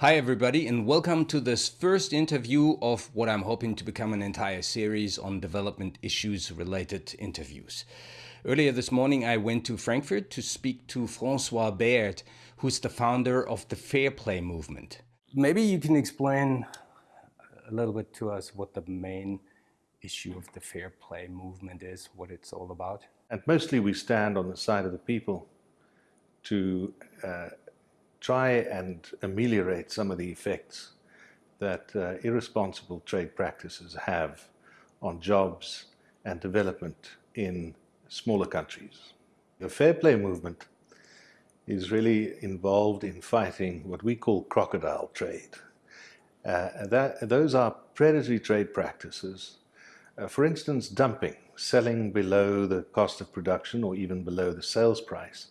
Hi, everybody, and welcome to this first interview of what I'm hoping to become an entire series on development issues related interviews. Earlier this morning, I went to Frankfurt to speak to Francois Baird, who's the founder of the Fair Play movement. Maybe you can explain a little bit to us what the main issue of the Fair Play movement is, what it's all about. And mostly we stand on the side of the people to uh, try and ameliorate some of the effects that uh, irresponsible trade practices have on jobs and development in smaller countries. The fair play movement is really involved in fighting what we call crocodile trade. Uh, that, those are predatory trade practices. Uh, for instance, dumping, selling below the cost of production or even below the sales price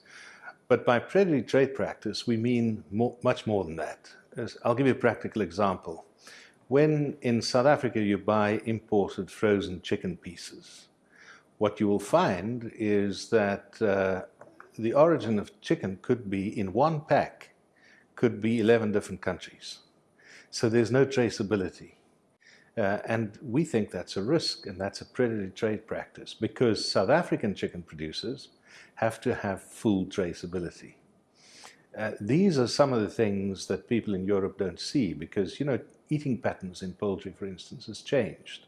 but by predatory trade practice, we mean more, much more than that. I'll give you a practical example. When in South Africa you buy imported frozen chicken pieces, what you will find is that uh, the origin of chicken could be in one pack, could be 11 different countries. So there's no traceability. Uh, and we think that's a risk and that's a predatory trade practice because South African chicken producers have to have full traceability. Uh, these are some of the things that people in Europe don't see because, you know, eating patterns in poultry, for instance, has changed.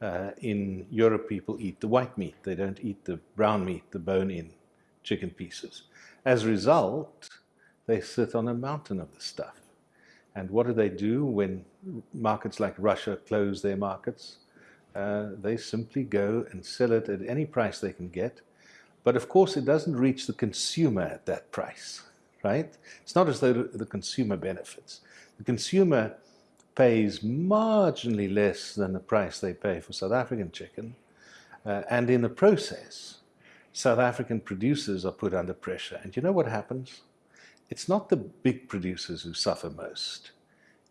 Uh, in Europe, people eat the white meat. They don't eat the brown meat, the bone-in chicken pieces. As a result, they sit on a mountain of the stuff. And what do they do when markets like Russia close their markets? Uh, they simply go and sell it at any price they can get but of course, it doesn't reach the consumer at that price, right? It's not as though the consumer benefits. The consumer pays marginally less than the price they pay for South African chicken. Uh, and in the process, South African producers are put under pressure. And you know what happens? It's not the big producers who suffer most.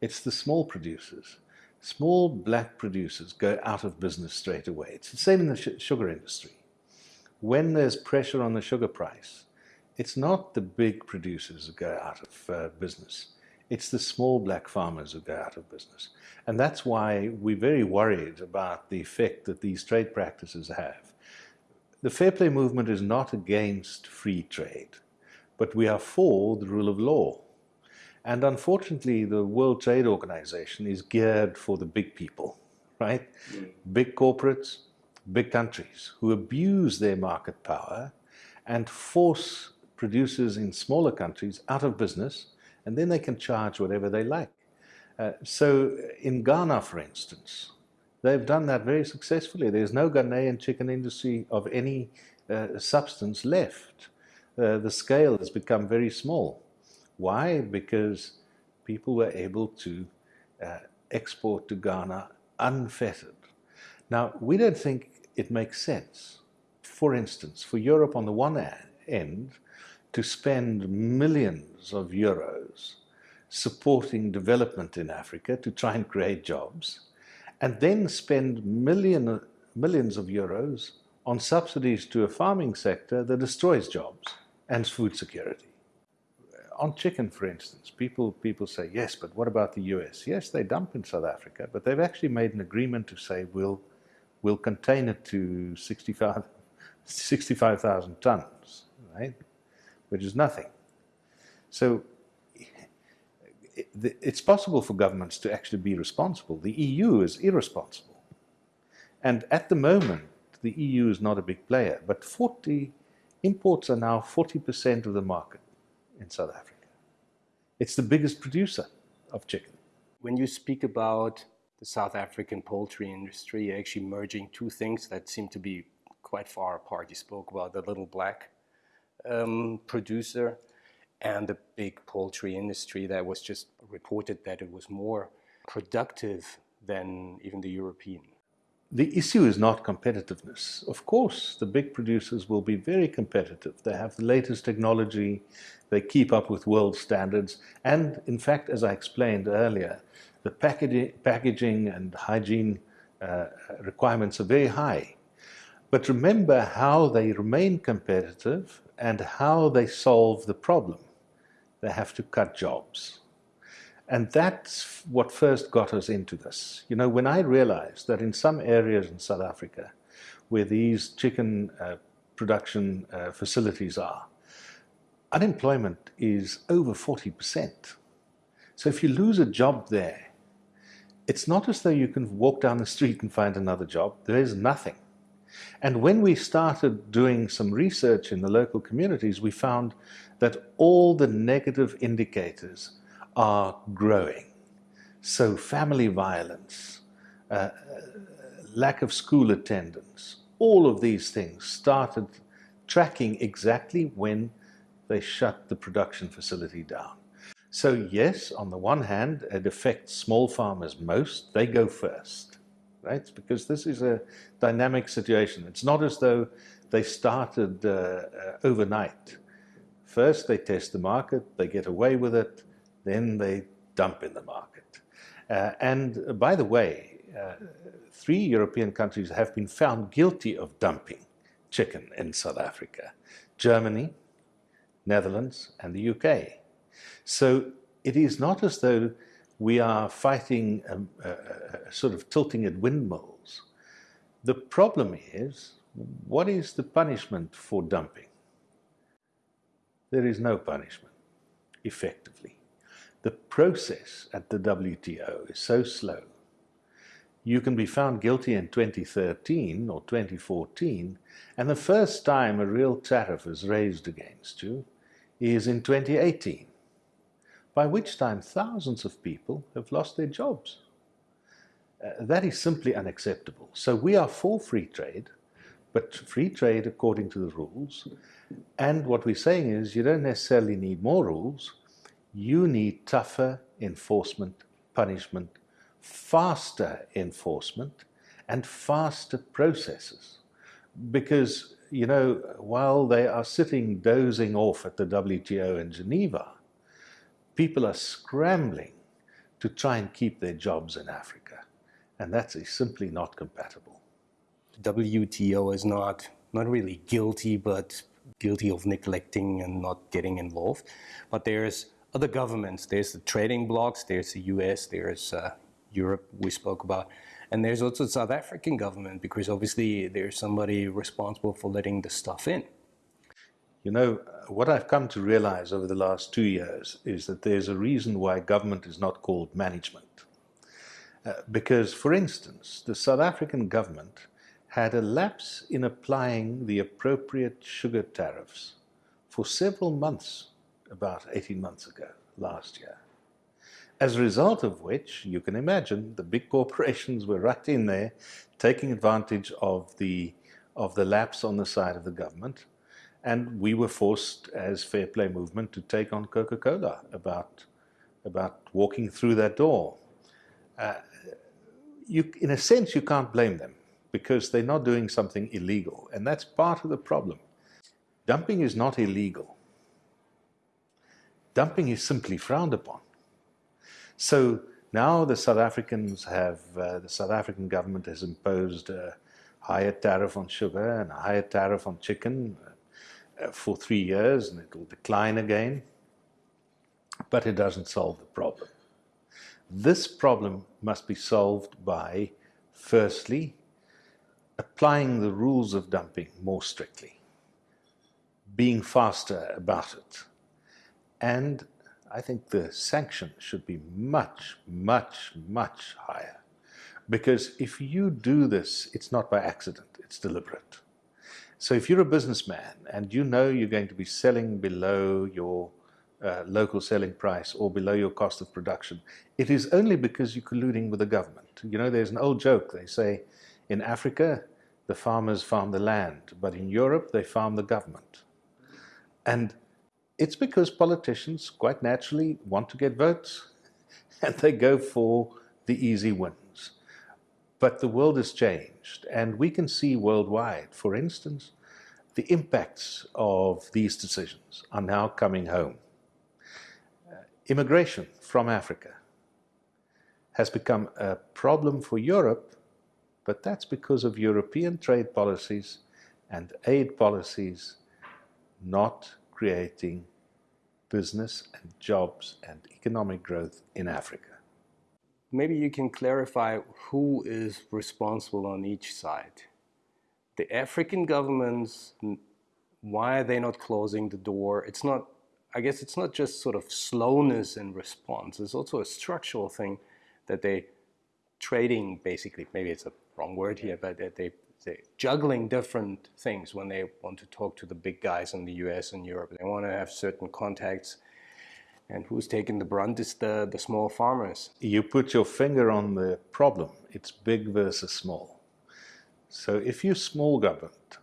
It's the small producers. Small black producers go out of business straight away. It's the same in the sugar industry when there's pressure on the sugar price, it's not the big producers who go out of uh, business. It's the small black farmers who go out of business. And that's why we're very worried about the effect that these trade practices have. The fair play movement is not against free trade, but we are for the rule of law. And unfortunately, the World Trade Organization is geared for the big people, right? Mm. Big corporates, big countries who abuse their market power and force producers in smaller countries out of business, and then they can charge whatever they like. Uh, so in Ghana, for instance, they've done that very successfully. There's no Ghanaian chicken industry of any uh, substance left. Uh, the scale has become very small. Why? Because people were able to uh, export to Ghana unfettered. Now, we don't think it makes sense. For instance, for Europe on the one end, to spend millions of euros supporting development in Africa to try and create jobs, and then spend million, millions of euros on subsidies to a farming sector that destroys jobs and food security. On chicken, for instance, people, people say, yes, but what about the US? Yes, they dump in South Africa, but they've actually made an agreement to say we'll will contain it to 65,000 65, tons, right? Which is nothing. So it's possible for governments to actually be responsible. The EU is irresponsible. And at the moment, the EU is not a big player, but 40 imports are now 40% of the market in South Africa. It's the biggest producer of chicken. When you speak about the South African poultry industry, actually merging two things that seem to be quite far apart. You spoke about the little black um, producer and the big poultry industry that was just reported that it was more productive than even the European. The issue is not competitiveness. Of course, the big producers will be very competitive. They have the latest technology, they keep up with world standards, and in fact, as I explained earlier, the packaging, and hygiene uh, requirements are very high. But remember how they remain competitive and how they solve the problem. They have to cut jobs. And that's what first got us into this. You know, when I realized that in some areas in South Africa where these chicken uh, production uh, facilities are, unemployment is over 40%. So if you lose a job there, it's not as though you can walk down the street and find another job. There is nothing. And when we started doing some research in the local communities, we found that all the negative indicators are growing. So family violence, uh, lack of school attendance, all of these things started tracking exactly when they shut the production facility down. So yes, on the one hand, it affects small farmers most. They go first, right? Because this is a dynamic situation. It's not as though they started uh, uh, overnight. First, they test the market, they get away with it, then they dump in the market. Uh, and by the way, uh, three European countries have been found guilty of dumping chicken in South Africa. Germany, Netherlands, and the UK. So it is not as though we are fighting a, a, a sort of tilting at windmills. The problem is, what is the punishment for dumping? There is no punishment, effectively. The process at the WTO is so slow. You can be found guilty in 2013 or 2014, and the first time a real tariff is raised against you is in 2018, by which time thousands of people have lost their jobs. Uh, that is simply unacceptable. So we are for free trade, but free trade according to the rules. And what we're saying is you don't necessarily need more rules, you need tougher enforcement, punishment, faster enforcement, and faster processes. Because you know, while they are sitting dozing off at the WTO in Geneva, people are scrambling to try and keep their jobs in Africa. And that is simply not compatible. The WTO is not, not really guilty, but guilty of neglecting and not getting involved. But there's other governments. There's the trading blocs, there's the US, there's uh, Europe we spoke about. And there's also the South African government because obviously there's somebody responsible for letting the stuff in. You know, what I've come to realize over the last two years is that there's a reason why government is not called management. Uh, because, for instance, the South African government had a lapse in applying the appropriate sugar tariffs for several months, about 18 months ago, last year. As a result of which, you can imagine the big corporations were right in there taking advantage of the, of the lapse on the side of the government. And we were forced as Fair Play Movement to take on Coca-Cola about, about walking through that door. Uh, you, in a sense, you can't blame them because they're not doing something illegal. And that's part of the problem. Dumping is not illegal. Dumping is simply frowned upon. So now the South Africans have, uh, the South African government has imposed a higher tariff on sugar and a higher tariff on chicken Uh, for three years and it will decline again. But it doesn't solve the problem. This problem must be solved by, firstly, applying the rules of dumping more strictly, being faster about it, and I think the sanction should be much, much, much higher. Because if you do this, it's not by accident, it's deliberate. So if you're a businessman and you know you're going to be selling below your uh, local selling price or below your cost of production, it is only because you're colluding with the government. You know, there's an old joke. They say in Africa, the farmers farm the land, but in Europe, they farm the government. And it's because politicians quite naturally want to get votes and they go for the easy wins. But the world has changed and we can see worldwide, for instance, the impacts of these decisions are now coming home. Uh, immigration from Africa has become a problem for Europe, but that's because of European trade policies and aid policies not creating business and jobs and economic growth in Africa. Maybe you can clarify who is responsible on each side. The African governments, why are they not closing the door? It's not, I guess it's not just sort of slowness in response. It's also a structural thing that they trading basically, maybe it's a wrong word here, but they, they juggling different things when they want to talk to the big guys in the US and Europe. They want to have certain contacts and who's taking the brunt is the, the small farmers. You put your finger on the problem. It's big versus small. So if you're small government,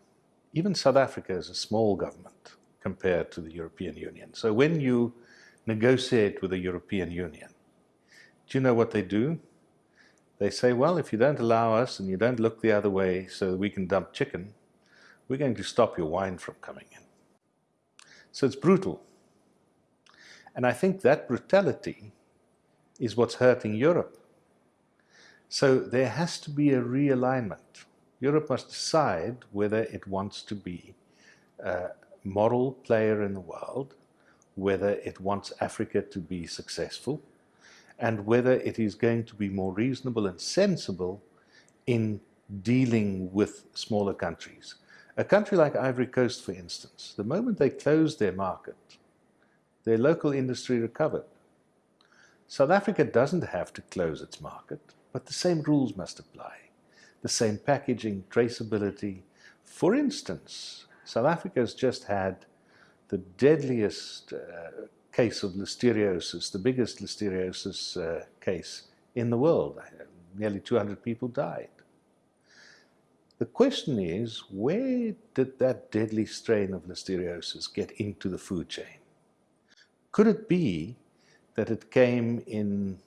even South Africa is a small government compared to the European Union. So when you negotiate with the European Union, do you know what they do? They say, well, if you don't allow us and you don't look the other way so we can dump chicken, we're going to stop your wine from coming in. So it's brutal. And I think that brutality is what's hurting Europe. So there has to be a realignment. Europe must decide whether it wants to be a moral player in the world, whether it wants Africa to be successful, and whether it is going to be more reasonable and sensible in dealing with smaller countries. A country like Ivory Coast, for instance, the moment they closed their market, their local industry recovered. South Africa doesn't have to close its market, but the same rules must apply. The same packaging, traceability. For instance, South Africa has just had the deadliest uh, case of listeriosis, the biggest listeriosis uh, case in the world. Nearly 200 people died. The question is, where did that deadly strain of listeriosis get into the food chain? Could it be that it came in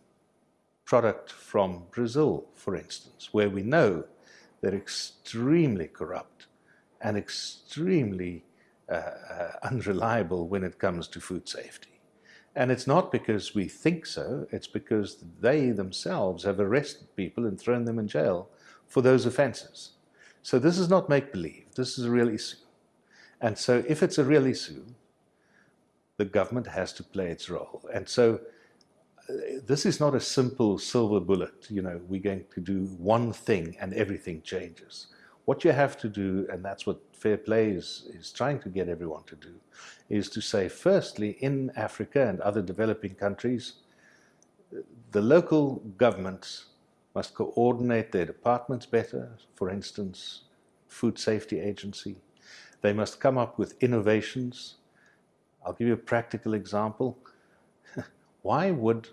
product from Brazil, for instance, where we know they're extremely corrupt and extremely uh, uh, unreliable when it comes to food safety. And it's not because we think so, it's because they themselves have arrested people and thrown them in jail for those offenses. So this is not make-believe, this is a real issue. And so if it's a real issue, the government has to play its role. And so uh, this is not a simple silver bullet, you know, we're going to do one thing and everything changes. What you have to do, and that's what Fair Play is, is trying to get everyone to do, is to say, firstly, in Africa and other developing countries, the local governments must coordinate their departments better, for instance, Food Safety Agency. They must come up with innovations I'll give you a practical example. Why would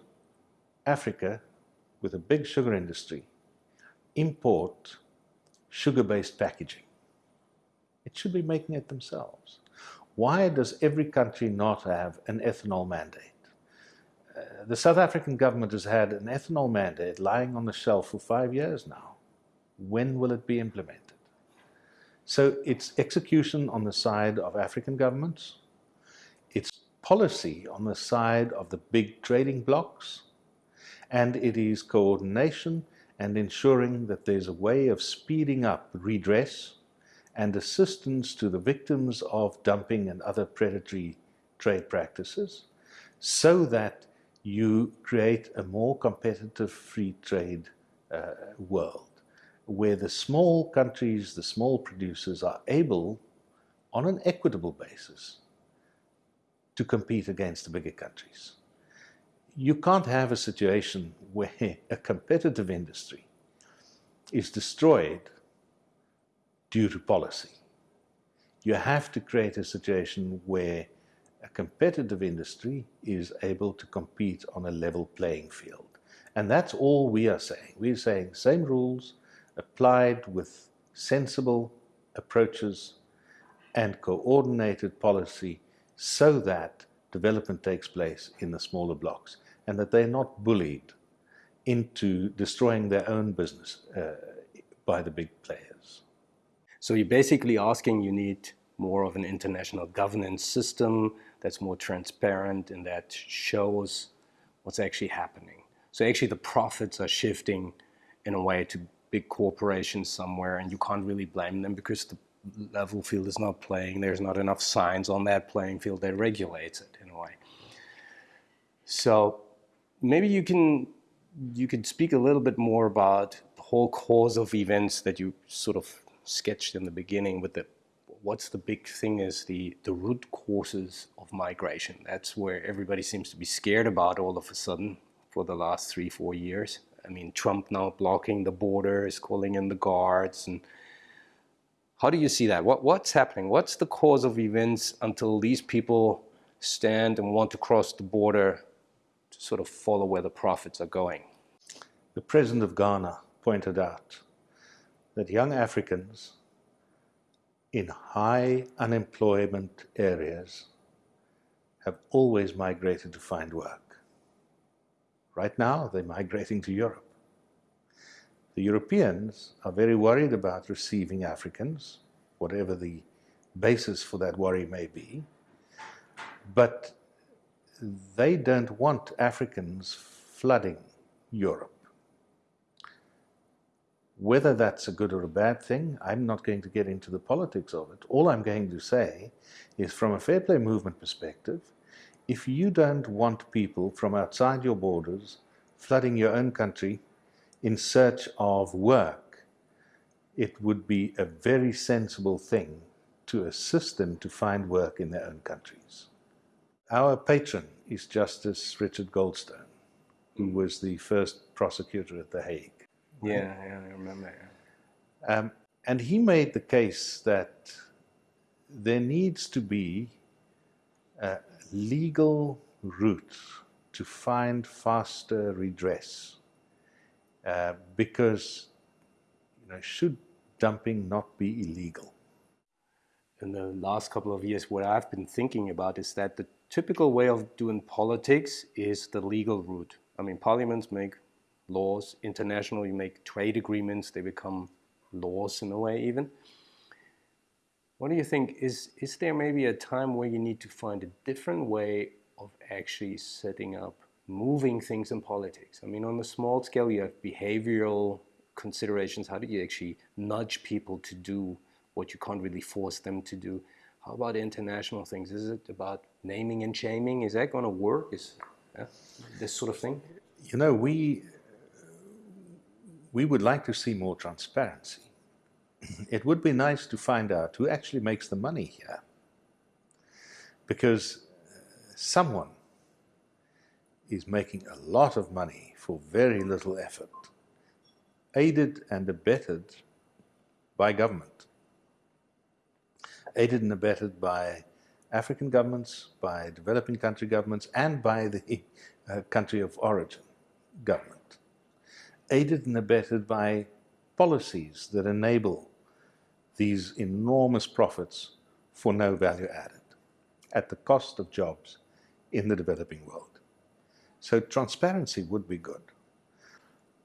Africa, with a big sugar industry, import sugar-based packaging? It should be making it themselves. Why does every country not have an ethanol mandate? Uh, the South African government has had an ethanol mandate lying on the shelf for five years now. When will it be implemented? So it's execution on the side of African governments, policy on the side of the big trading blocks, and it is coordination and ensuring that there's a way of speeding up redress and assistance to the victims of dumping and other predatory trade practices so that you create a more competitive free trade uh, world where the small countries, the small producers are able on an equitable basis to compete against the bigger countries. You can't have a situation where a competitive industry is destroyed due to policy. You have to create a situation where a competitive industry is able to compete on a level playing field. And that's all we are saying. We're saying same rules applied with sensible approaches and coordinated policy so that development takes place in the smaller blocks and that they're not bullied into destroying their own business uh, by the big players. So you're basically asking you need more of an international governance system that's more transparent and that shows what's actually happening. So actually the profits are shifting in a way to big corporations somewhere and you can't really blame them because the level field is not playing, there's not enough signs on that playing field that regulates it in a way. So maybe you can you could speak a little bit more about the whole cause of events that you sort of sketched in the beginning with the what's the big thing is the the root causes of migration. That's where everybody seems to be scared about all of a sudden for the last three four years. I mean, Trump now blocking the borders, calling in the guards, and how do you see that? What what's happening? What's the cause of events until these people stand and want to cross the border to sort of follow where the profits are going? The president of Ghana pointed out that young Africans in high unemployment areas have always migrated to find work. Right now, they're migrating to Europe. The Europeans are very worried about receiving Africans, whatever the basis for that worry may be, but they don't want Africans flooding Europe. Whether that's a good or a bad thing, I'm not going to get into the politics of it. All I'm going to say is from a fair play movement perspective, if you don't want people from outside your borders flooding your own country in search of work, it would be a very sensible thing to assist them to find work in their own countries. Our patron is Justice Richard Goldstone, who was the first prosecutor at The Hague. Yeah, yeah, I remember. Um, and he made the case that there needs to be a legal route to find faster redress uh, because you know, should dumping not be illegal? In the last couple of years, what I've been thinking about is that the typical way of doing politics is the legal route. I mean, parliaments make laws. International, you make trade agreements, they become laws in a way even. What do you think? Is, is there maybe a time where you need to find a different way of actually setting up moving things in politics? I mean, on a small scale, you have behavioral considerations. How do you actually nudge people to do what you can't really force them to do? How about international things? Is it about naming and shaming? Is that going to work? Is this sort of thing? You know, we we would like to see more transparency. It would be nice to find out who actually makes the money here. Because someone is making a lot of money for very little effort, aided and abetted by government, aided and abetted by African governments, by developing country governments, and by the uh, country of origin government aided and abetted by policies that enable these enormous profits for no value added at the cost of jobs in the developing world. So transparency would be good.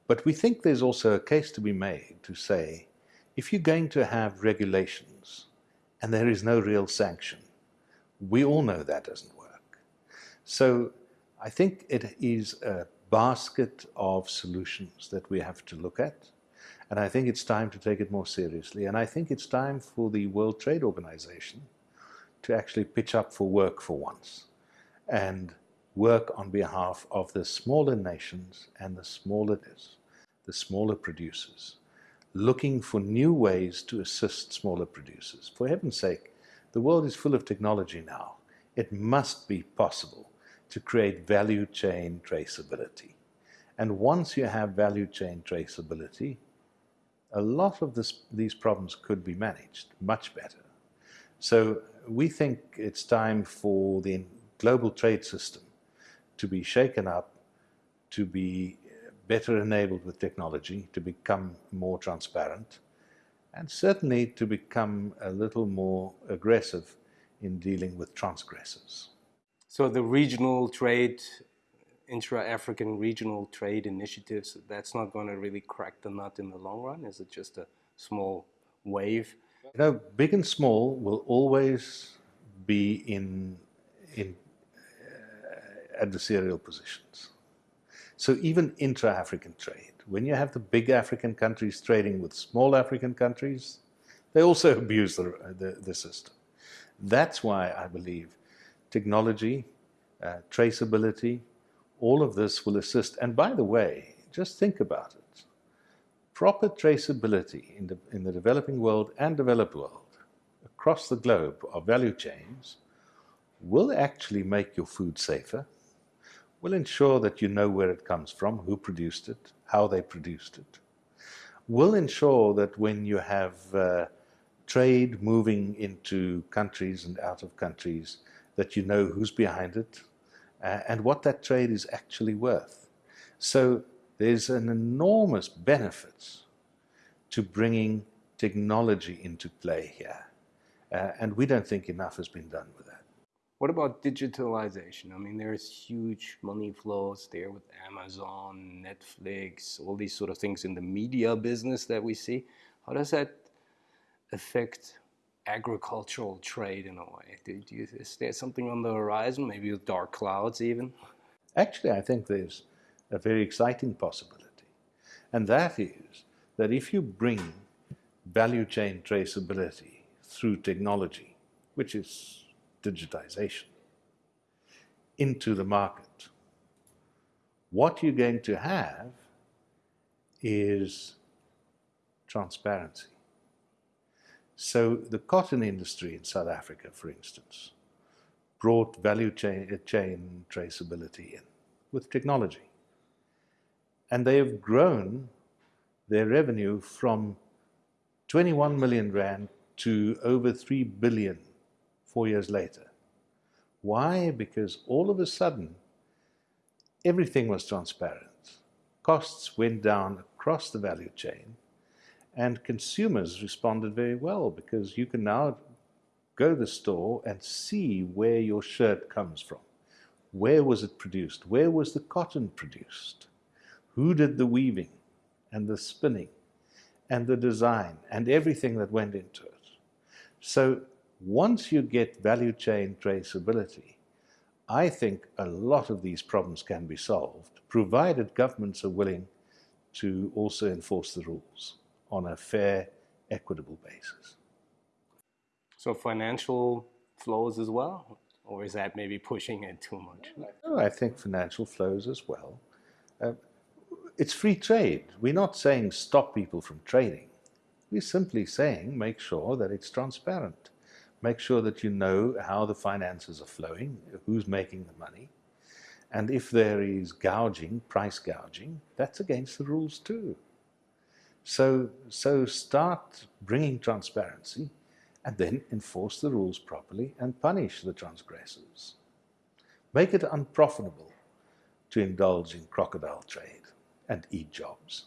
But we think there's also a case to be made to say, if you're going to have regulations and there is no real sanction, we all know that doesn't work. So I think it is a basket of solutions that we have to look at. And I think it's time to take it more seriously. And I think it's time for the World Trade Organization to actually pitch up for work for once and work on behalf of the smaller nations and the smaller, the smaller producers, looking for new ways to assist smaller producers. For heaven's sake, the world is full of technology now. It must be possible to create value chain traceability. And once you have value chain traceability, a lot of this, these problems could be managed much better. So we think it's time for the global trade system to be shaken up, to be better enabled with technology, to become more transparent, and certainly to become a little more aggressive in dealing with transgressors. So the regional trade, intra-African regional trade initiatives, that's not going to really crack the nut in the long run? Is it just a small wave? You know, big and small will always be in, in adversarial positions. So even intra-African trade, when you have the big African countries trading with small African countries, they also abuse the, the, the system. That's why I believe technology, uh, traceability, All of this will assist. And by the way, just think about it. Proper traceability in the, in the developing world and developed world across the globe of value chains will actually make your food safer, will ensure that you know where it comes from, who produced it, how they produced it, will ensure that when you have uh, trade moving into countries and out of countries, that you know who's behind it uh, and what that trade is actually worth. So there's an enormous benefit to bringing technology into play here. Uh, and we don't think enough has been done with that. What about digitalization? I mean, there's huge money flows there with Amazon, Netflix, all these sort of things in the media business that we see. How does that affect agricultural trade in a way? Do, do you, is there something on the horizon, maybe with dark clouds even? Actually, I think there's a very exciting possibility. And that is that if you bring value chain traceability through technology, which is digitization, into the market, what you're going to have is transparency. So the cotton industry in South Africa, for instance, brought value chain, chain traceability in with technology. And they have grown their revenue from 21 million rand to over 3 billion four years later. Why? Because all of a sudden, everything was transparent. Costs went down across the value chain and consumers responded very well because you can now go to the store and see where your shirt comes from. Where was it produced? Where was the cotton produced? Who did the weaving and the spinning and the design and everything that went into it? So once you get value chain traceability, I think a lot of these problems can be solved, provided governments are willing to also enforce the rules on a fair, equitable basis. So financial flows as well? Or is that maybe pushing it too much? No, I think financial flows as well. Uh, it's free trade. We're not saying stop people from trading. We're simply saying make sure that it's transparent. Make sure that you know how the finances are flowing, who's making the money. And if there is gouging, price gouging, that's against the rules too. So, so start bringing transparency and then enforce the rules properly and punish the transgressors. Make it unprofitable to indulge in crocodile trade and eat jobs.